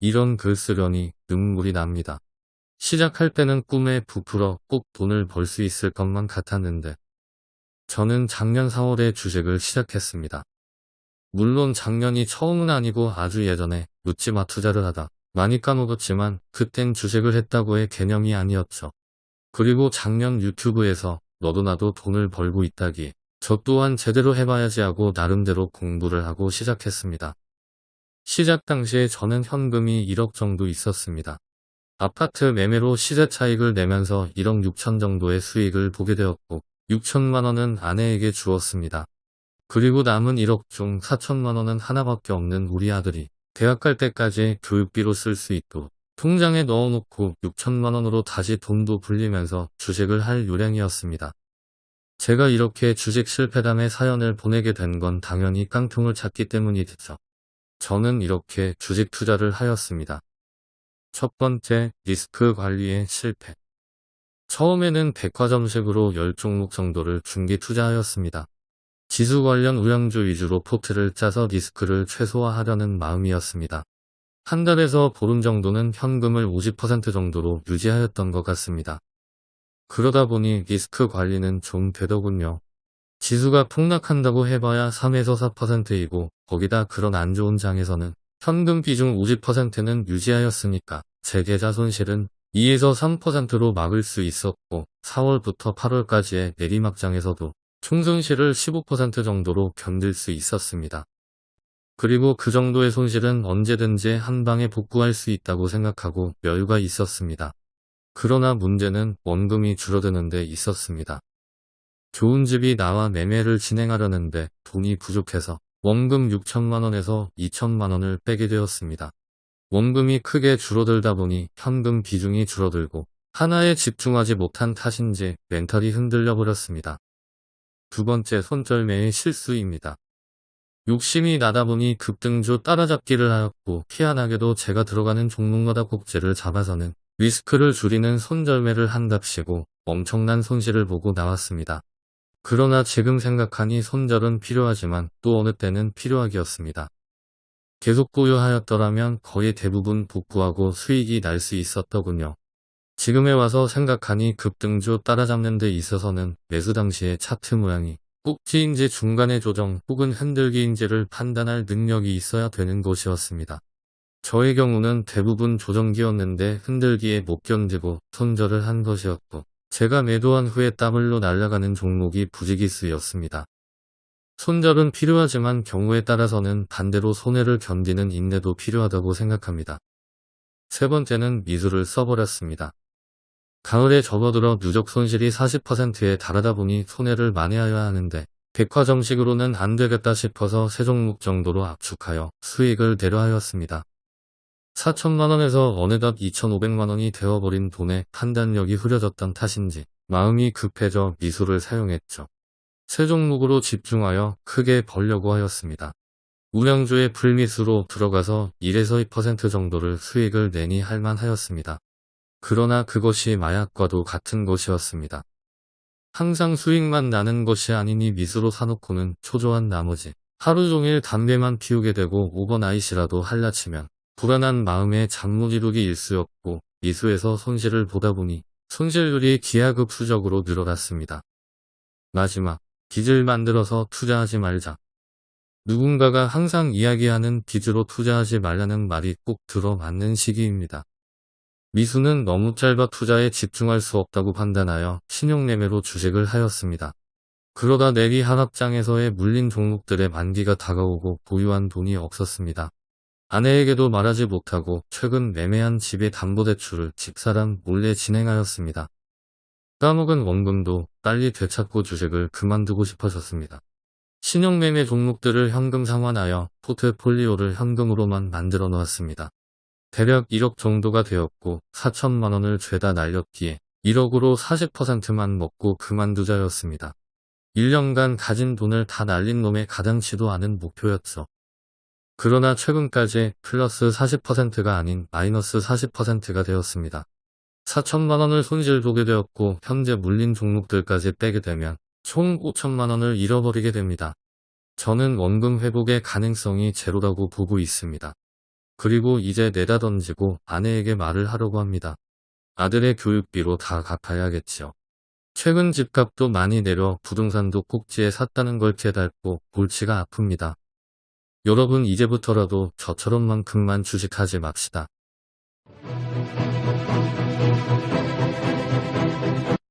이런 글 쓰려니 눈물이 납니다. 시작할 때는 꿈에 부풀어 꼭 돈을 벌 수 있을 것만 같았는데 저는 작년 4월에 주식을 시작했습니다. 물론 작년이 처음은 아니고 아주 예전에 묻지마 투자를 하다 많이 까먹었지만 그땐 주식을 했다고의 개념이 아니었죠. 그리고 작년 유튜브에서 너도 나도 돈을 벌고 있다기에 저 또한 제대로 해봐야지 하고 나름대로 공부를 하고 시작했습니다. 시작 당시에 저는 현금이 1억 정도 있었습니다. 아파트 매매로 시세 차익을 내면서 1억 6천 정도의 수익을 보게 되었고 6천만 원은 아내에게 주었습니다. 그리고 남은 1억 중 4천만 원은 하나밖에 없는 우리 아들이 대학 갈 때까지 교육비로 쓸 수 있도록 통장에 넣어놓고 6천만 원으로 다시 돈도 불리면서 주식을 할 요량이었습니다. 제가 이렇게 주식 실패담의 사연을 보내게 된 건 당연히 깡통을 찾기 때문이겠죠. 저는 이렇게 주식 투자를 하였습니다. 첫 번째, 리스크 관리의 실패. 처음에는 백화점식으로 10종목 정도를 중기 투자하였습니다. 지수 관련 우량주 위주로 포트를 짜서 리스크를 최소화하려는 마음이었습니다. 한 달에서 보름 정도는 현금을 50% 정도로 유지하였던 것 같습니다. 그러다 보니 리스크 관리는 좀 되더군요. 지수가 폭락한다고 해봐야 3에서 4%이고 거기다 그런 안 좋은 장에서는 현금 비중 50%는 유지하였으니까 제 계좌 손실은 2에서 3%로 막을 수 있었고 4월부터 8월까지의 내리막장에서도 총손실을 15% 정도로 견딜 수 있었습니다. 그리고 그 정도의 손실은 언제든지 한 방에 복구할 수 있다고 생각하고 여유가 있었습니다. 그러나 문제는 원금이 줄어드는 데 있었습니다. 좋은 집이 나와 매매를 진행하려는데 돈이 부족해서 원금 6천만원에서 2천만원을 빼게 되었습니다. 원금이 크게 줄어들다 보니 현금 비중이 줄어들고 하나에 집중하지 못한 탓인지 멘탈이 흔들려 버렸습니다. 두 번째 손절매의 실수입니다. 욕심이 나다 보니 급등주 따라잡기를 하였고 희한하게도 제가 들어가는 종목마다 꼭지를 잡아서는 리스크를 줄이는 손절매를 한답시고 엄청난 손실을 보고 나왔습니다. 그러나 지금 생각하니 손절은 필요하지만 또 어느 때는 필요하기였습니다. 계속 보유하였더라면 거의 대부분 복구하고 수익이 날 수 있었더군요. 지금에 와서 생각하니 급등주 따라잡는 데 있어서는 매수 당시의 차트 모양이 꼭지인지 중간의 조정 혹은 흔들기인지를 판단할 능력이 있어야 되는 것이었습니다. 저의 경우는 대부분 조정기였는데 흔들기에 못 견디고 손절을 한 것이었고 제가 매도한 후에 따블로 날아가는 종목이 부지기수였습니다. 손절은 필요하지만 경우에 따라서는 반대로 손해를 견디는 인내도 필요하다고 생각합니다. 세 번째는 미술을 써버렸습니다. 가을에 접어들어 누적 손실이 40%에 달하다 보니 손해를 만회하여야 하는데 백화점식으로는 안 되겠다 싶어서 세 종목 정도로 압축하여 수익을 내려하였습니다. 4천만원에서 어느덧 2,500만원이 되어버린 돈에 판단력이 흐려졌던 탓인지 마음이 급해져 미술을 사용했죠. 세 종목으로 집중하여 크게 벌려고 하였습니다. 우량주의 불미수로 들어가서 1에서 2% 정도를 수익을 내니 할만하였습니다. 그러나 그것이 마약과도 같은 것이었습니다. 항상 수익만 나는 것이 아니니 미수로 사놓고는 초조한 나머지 하루 종일 담배만 피우게 되고 오버나잇이라도 할라치면 불안한 마음에 이루기 일쑤였고 미수에서 손실을 보다 보니 손실률이 기하급수적으로 늘어났습니다. 마지막 빚을 만들어서 투자하지 말자. 누군가가 항상 이야기하는 빚으로 투자하지 말라는 말이 꼭 들어맞는 시기입니다. 미수는 너무 짧아 투자에 집중할 수 없다고 판단하여 신용매매로 주식을 하였습니다. 그러다 내리 하락장에서의 물린 종목들의 만기가 다가오고 보유한 돈이 없었습니다. 아내에게도 말하지 못하고 최근 매매한 집의 담보대출을 집사람 몰래 진행하였습니다. 까먹은 원금도 빨리 되찾고 주식을 그만두고 싶어졌습니다. 신용매매 종목들을 현금 상환하여 포트폴리오를 현금으로만 만들어 놓았습니다. 대략 1억 정도가 되었고 4천만 원을 죄다 날렸기에 1억으로 40%만 먹고 그만두자였습니다. 1년간 가진 돈을 다 날린 놈의 가당치도 않은 목표였죠. 그러나 최근까지 플러스 40%가 아닌 마이너스 40%가 되었습니다. 4천만원을 손실 보게 되었고 현재 물린 종목들까지 빼게 되면 총 5천만원을 잃어버리게 됩니다. 저는 원금 회복의 가능성이 제로라고 보고 있습니다. 그리고 이제 내다 던지고 아내에게 말을 하려고 합니다. 아들의 교육비로 다 갚아야겠지요. 최근 집값도 많이 내려 부동산도 꼭지에 샀다는 걸 깨닫고 골치가 아픕니다. 여러분 이제부터라도 저처럼만큼만 주식하지 맙시다.